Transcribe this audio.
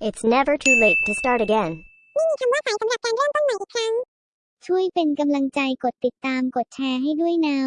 It's never too late to start again. ไม่มีคำว่าสายสำหรับการเริ่มต้นใหม่อีกครั้ง ช่วยเป็นกำลังใจกดติดตามกดแชร์ให้ด้วยนะ